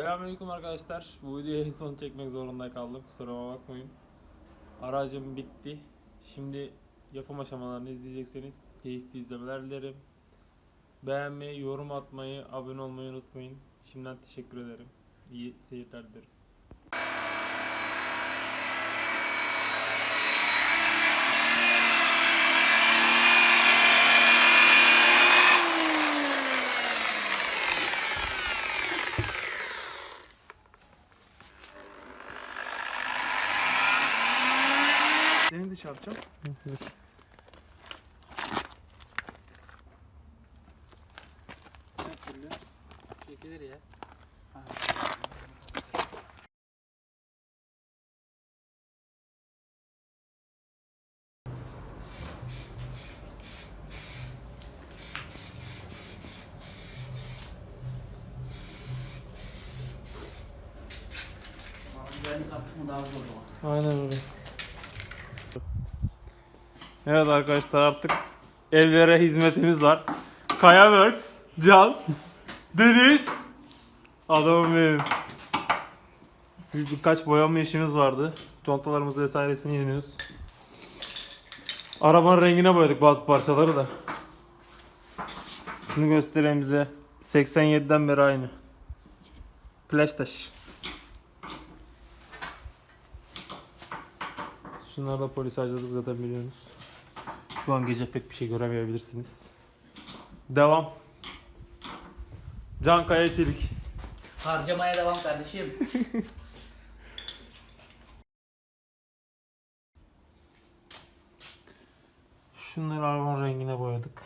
Selamünaleyküm arkadaşlar. Bu videoyu en son çekmek zorunda kaldım. Kusuruma bakmayın. Aracım bitti. Şimdi yapım aşamalarını izleyecekseniz keyifli izlemeler dilerim. Beğenmeyi, yorum atmayı, abone olmayı unutmayın. Şimdiden teşekkür ederim. İyi seyirler dilerim. Her türlü çekilir ya. O? Aynen öyle. Evet arkadaşlar artık evlere hizmetimiz var. Kaya Works, Can, Deniz, adamım benim. Bir, birkaç boyama işimiz vardı. Contalarımız vesairesini yeniyoruz. Arabanın rengine boyadık bazı parçaları da. Şunu göstereyim bize. 87'den beri aynı. Flash taş. Şunları da polis harcadık zaten biliyorsunuz. Şu an gece pek bir şey göremeyebilirsiniz. Devam. Can Kaya Çelik. Harcamaya devam kardeşim. Şunları arabanın rengine boyadık.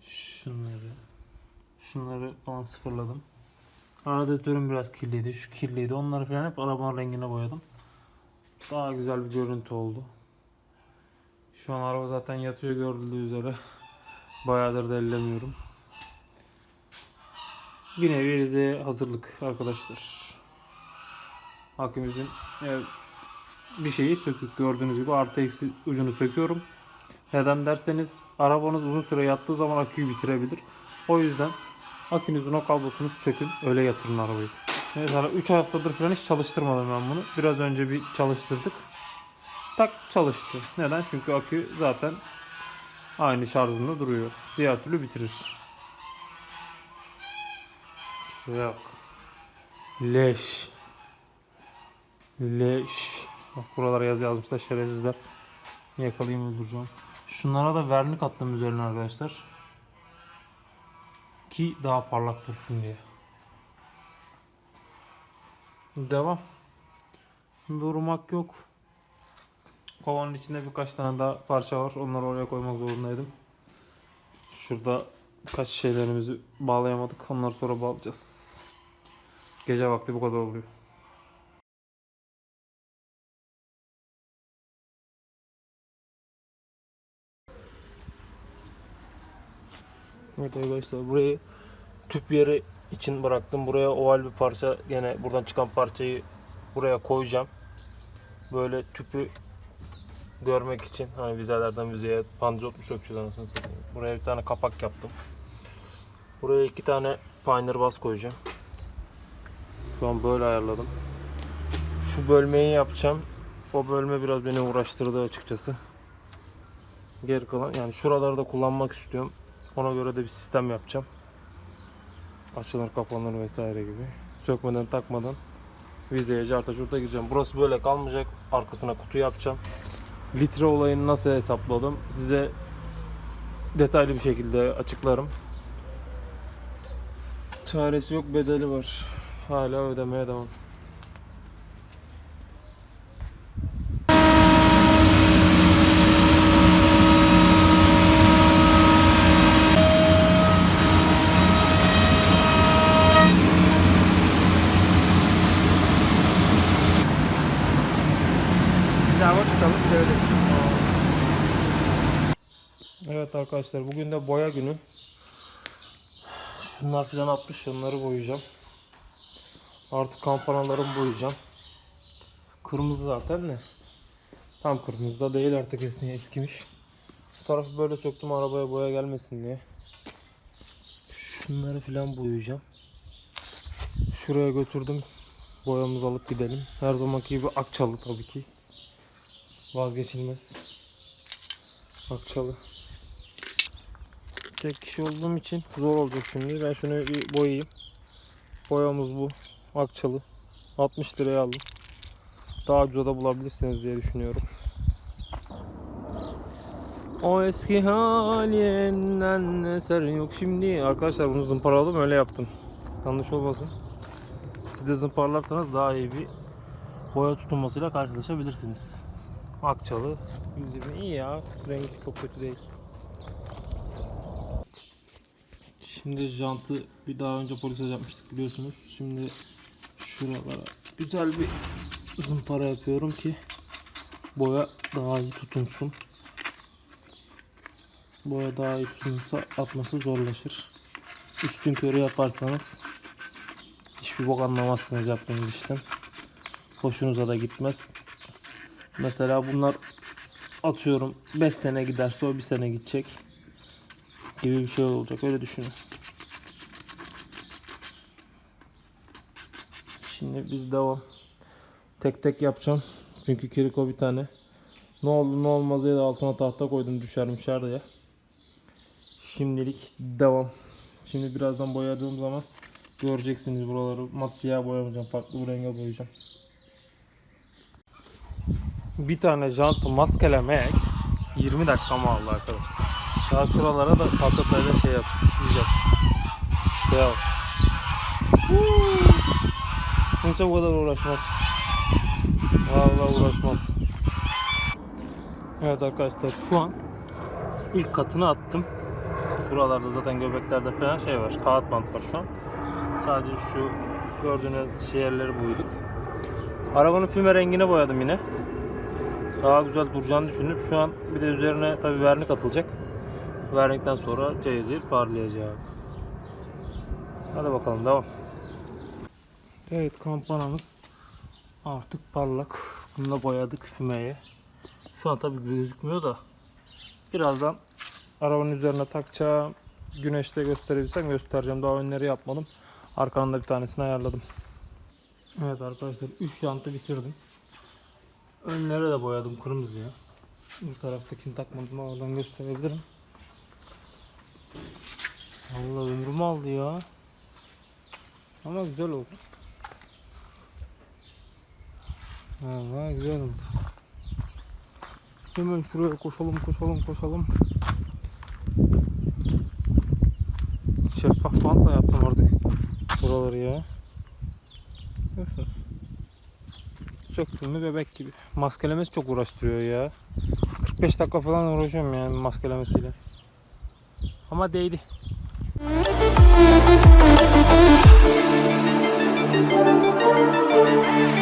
Şunları. Şunları falan sıfırladım. Radyatörüm biraz kirliydi. Şu kirliydi. Onları falan hep arabanın rengine boyadım. Daha güzel bir görüntü oldu. Şu an araba zaten yatıyor görüldüğü üzere. Bayağıdır da ellemiyorum. Bir nevi Rize'ye hazırlık arkadaşlar. Akümüzün bir şeyi sökük gördüğünüz gibi artı eksi ucunu söküyorum. Neden derseniz arabanız uzun süre yattığı zaman aküyü bitirebilir. O yüzden akünüzün o kablosunu sökün öyle yatırın arabayı. Mesela 3 haftadır falan hiç çalıştırmadım ben bunu. Biraz önce bir çalıştırdık. Tak çalıştı. Neden? Çünkü akü zaten aynı şarjında duruyor. Diğer türlü bitirir. Şuraya bak. Leş. Leş. Bak buralara yazı yazmışlar şerefsizler. Yakalayayım öldüreceğim. Şunlara da vernik attım üzerine arkadaşlar. Ki daha parlak dursun diye. Devam. Durmak yok. Kovanın içinde birkaç tane daha parça var. Onları oraya koymak zorundaydım. Şurada kaç şeylerimizi bağlayamadık. Onları sonra bağlayacağız. Gece vakti bu kadar oluyor. Evet arkadaşlar burayı tüp yeri için bıraktım. Buraya oval bir parça gene buradan çıkan parçayı buraya koyacağım. Böyle tüpü görmek için hani vizelerden vizeye pandizot mu sökeceğiz anasını satayım. Buraya bir tane kapak yaptım. Buraya iki tane Pioneer bas koyacağım. Şu an böyle ayarladım. Şu bölmeyi yapacağım. O bölme biraz beni uğraştırdı açıkçası. Geri kalan yani şuraları da kullanmak istiyorum. Ona göre de bir sistem yapacağım. Açılır kapanır vesaire gibi. Sökmeden takmadan vizeye carta curta gireceğim. Burası böyle kalmayacak. Arkasına kutu yapacağım. Litre olayını nasıl hesapladım size detaylı bir şekilde açıklarım. Çaresi yok bedeli var. Hala ödemeye devam. Bir daha bak tutalım bir de öyle. Evet arkadaşlar bugün de boya günü. Şunlar filan atmış onları boyayacağım. Artık kampanalarımı boyayacağım. Kırmızı zaten de. Tam kırmızı da değil artık esniye eskimiş. Bu tarafı böyle söktüm arabaya boya gelmesin diye. Şunları filan boyayacağım. Şuraya götürdüm. Boyamızı alıp gidelim. Her zamanki gibi Akçalı tabii ki. Vazgeçilmez. Akçalı. Tek kişi olduğum için zor olacak şimdi. Ben şunu bir boyayayım. Boyamız bu. Akçalı. 60 liraya aldım. Daha ucuza da bulabilirsiniz diye düşünüyorum. O eski halinden eser yok şimdi. Arkadaşlar bunu zımparaladım öyle yaptım. Yanlış olmasın. Siz de zımparlarsanız daha iyi bir boya tutulmasıyla karşılaşabilirsiniz. Akçalı. Yüzümü iyi ya. Rengi çok kötü değil. Şimdi jantı bir daha önce polise yapmıştık biliyorsunuz. Şimdi şuralara güzel bir zımpara yapıyorum ki boya daha iyi tutunsun. Boya daha iyi tutunursa atması zorlaşır. Üstün körü yaparsanız hiçbir bok anlamazsınız yaptığınız işten. Hoşunuza da gitmez. Mesela bunlar atıyorum 5 sene giderse o 1 sene gidecek gibi bir şey olacak öyle düşünün. Şimdi biz devam. Tek tek yapacağım. Çünkü kiriko bir tane. Ne oldu ne olmaz diye de altına tahta koydum düşer müşer diye. Şimdilik devam. Şimdi birazdan boyadığım zaman göreceksiniz buraları. Mat siyah boyamayacağım. Farklı bir renge boyayacağım. Bir tane jantı maskelemek 20 dakika mı aldı arkadaşlar. Daha şuralara da patlatayla şey yap. Güzel. Yap. Kimse bu kadar uğraşmaz. Vallahi uğraşmaz. Evet arkadaşlar şu an ilk katını attım. Buralarda zaten göbeklerde falan şey var. Kağıt bant var şu an. Sadece şu gördüğünüz yerleri boyadık. Arabanın füme rengine boyadım yine. Daha güzel duracağını düşünüp şu an bir de üzerine tabi vernik atılacak. Vernikten sonra cezir parlayacak. Hadi bakalım devam. Evet kampanamız artık parlak. Bunu da boyadık fümeye. Şu an tabi gözükmüyor da birazdan arabanın üzerine takacağım. Güneşte gösterebilsem göstereceğim. Daha önleri yapmadım. Arkanın da bir tanesini ayarladım. Evet arkadaşlar 3 jantı bitirdim. Önlere de boyadım kırmızıya. Bu taraftakini takmadım oradan gösterebilirim. Allah ömrümü aldı ya. Ama güzel oldu. Valla güzel oldu. Hemen şuraya koşalım koşalım koşalım. Şeffaf bantla yaptım artık buraları ya. Görüyorsunuz. Söktüm mü bebek gibi. Maskelemesi çok uğraştırıyor ya. 45 dakika falan uğraşıyorum yani maskelemesiyle. Ama değdi. Thank you.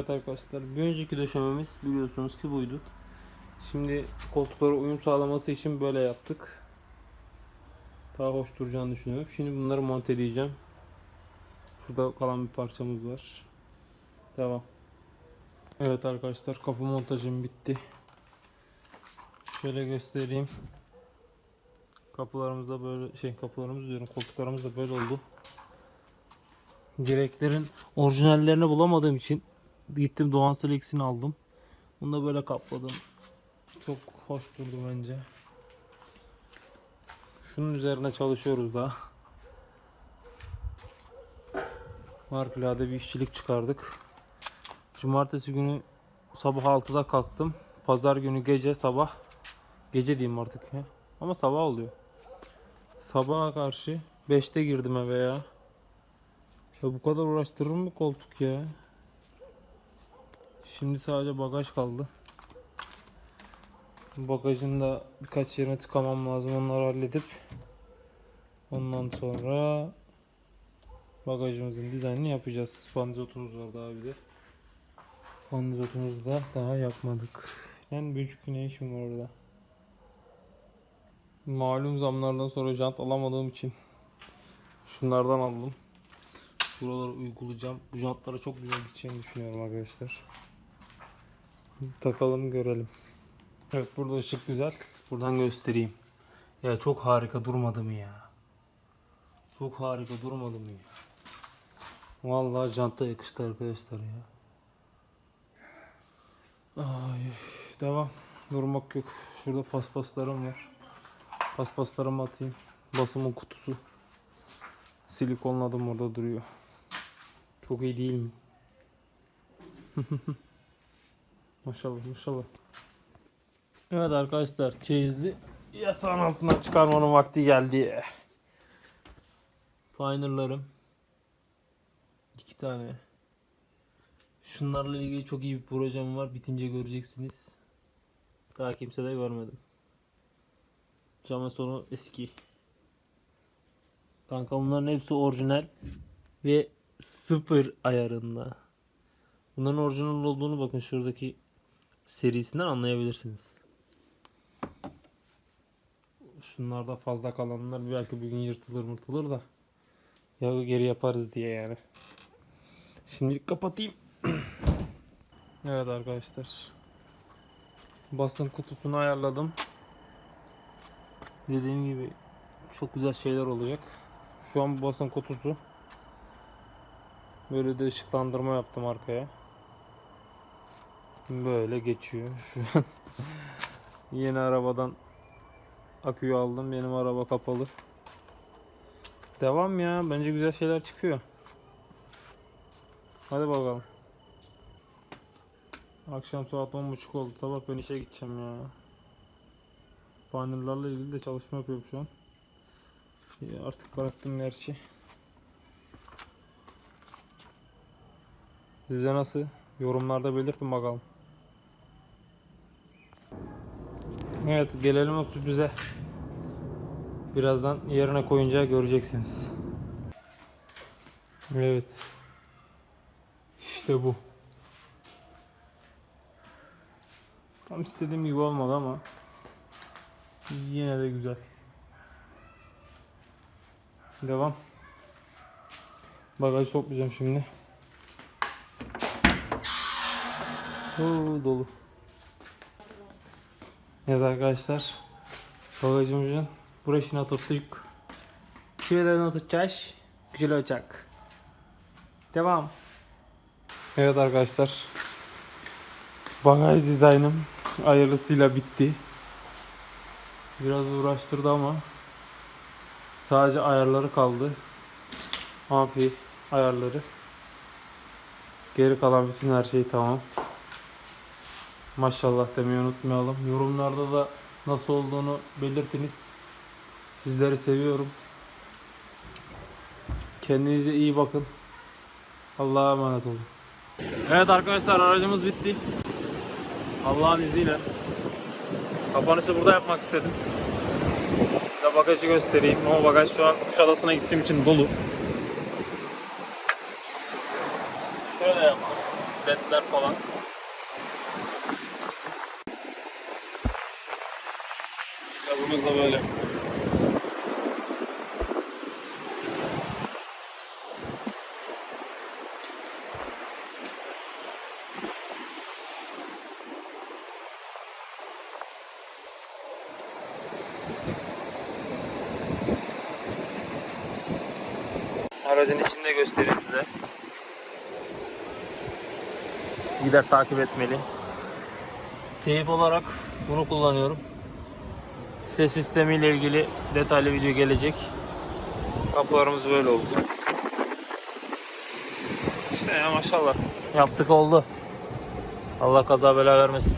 Evet arkadaşlar bir önceki döşememiz biliyorsunuz ki buydu. Şimdi koltuklara uyum sağlaması için böyle yaptık. Daha hoş duracağını düşünüyorum. Şimdi bunları monteleyeceğim. Şurada kalan bir parçamız var. Devam. Evet arkadaşlar kapı montajım bitti. Şöyle göstereyim. Kapılarımız da böyle şey kapılarımız diyorum koltuklarımız da böyle oldu. Direklerin orijinallerini bulamadığım için gittim Doğan Selex'ini aldım. Bunu da böyle kapladım. Çok hoş durdu bence. Şunun üzerine çalışıyoruz daha. Harikulade bir işçilik çıkardık. Cumartesi günü sabah 6'da kalktım. Pazar günü gece sabah gece diyeyim artık ya. Ama sabah oluyor. Sabaha karşı 5'te girdim eve ya. Ya bu kadar uğraştırır mı koltuk ya? Şimdi sadece bagaj kaldı. Bagajın da birkaç yerine tıkamam lazım. Onları halledip ondan sonra bagajımızın dizaynını yapacağız. Spandizotumuz var daha bir de. Spandizotumuzu da daha yapmadık. Yani buçuk güne işim var orada. Malum zamlardan sonra jant alamadığım için şunlardan aldım. Şuraları uygulayacağım. Bu jantlara çok güzel gideceğini düşünüyorum arkadaşlar. Takalım görelim. Evet burada ışık güzel. Buradan göstereyim. Ya çok harika durmadı mı ya? Çok harika durmadı mı ya? Vallahi janta yakıştı arkadaşlar ya. Ay, devam. Durmak yok. Şurada paspaslarım var. Paspaslarımı atayım. Basımın kutusu. Silikonladım orada duruyor. Çok iyi değil mi? maşallah maşallah. Evet arkadaşlar çeyizi yatağın altından çıkarmanın vakti geldi. Finer'larım. iki tane. Şunlarla ilgili çok iyi bir projem var. Bitince göreceksiniz. Daha kimse de görmedim. Cama sonu eski. Kanka bunların hepsi orijinal ve sıfır ayarında. Bunların orijinal olduğunu bakın şuradaki serisinden anlayabilirsiniz. Şunlarda fazla kalanlar belki bir gün yırtılır mırtılır da ya geri yaparız diye yani. Şimdilik kapatayım. evet arkadaşlar. Basın kutusunu ayarladım. Dediğim gibi çok güzel şeyler olacak. Şu an basın kutusu. Böyle de ışıklandırma yaptım arkaya. Böyle geçiyor. Şu an yeni arabadan aküyü aldım. Benim araba kapalı. Devam ya. Bence güzel şeyler çıkıyor. Hadi bakalım. Akşam saat 10.30 oldu. Sabah ben işe gideceğim ya. Panellerle ilgili de çalışma yapıyorum şu an. Ya artık bıraktım gerçi. Size nasıl? Yorumlarda belirtin bakalım. Evet gelelim o sürprize. Birazdan yerine koyunca göreceksiniz. Evet. İşte bu. Tam istediğim gibi olmadı ama yine de güzel. Devam. Bagajı toplayacağım şimdi. Oo, dolu. Evet arkadaşlar. Bagajımızın burasına tuttuk. Şuradan tutacağız. Güzel olacak. Devam. Evet arkadaşlar. Bagaj dizaynım hayırlısıyla bitti. Biraz uğraştırdı ama sadece ayarları kaldı. Amfi ayarları. Geri kalan bütün her şey tamam. Maşallah demeyi unutmayalım. Yorumlarda da nasıl olduğunu belirtiniz. Sizleri seviyorum. Kendinize iyi bakın. Allah'a emanet olun. Evet arkadaşlar aracımız bitti. Allah'ın izniyle. Kapanışı burada yapmak istedim. Size bagajı göstereyim ama bagaj şu an Kuşadası'na gittiğim için dolu. Şöyle yapalım. Ledler falan. Gazımız da böyle. Aracın içini de göstereyim size. Sizler takip etmeli. Teyip olarak bunu kullanıyorum. Ses sistemiyle ilgili detaylı video gelecek. Kapılarımız böyle oldu. İşte ya maşallah. Yaptık oldu. Allah kaza bela vermesin.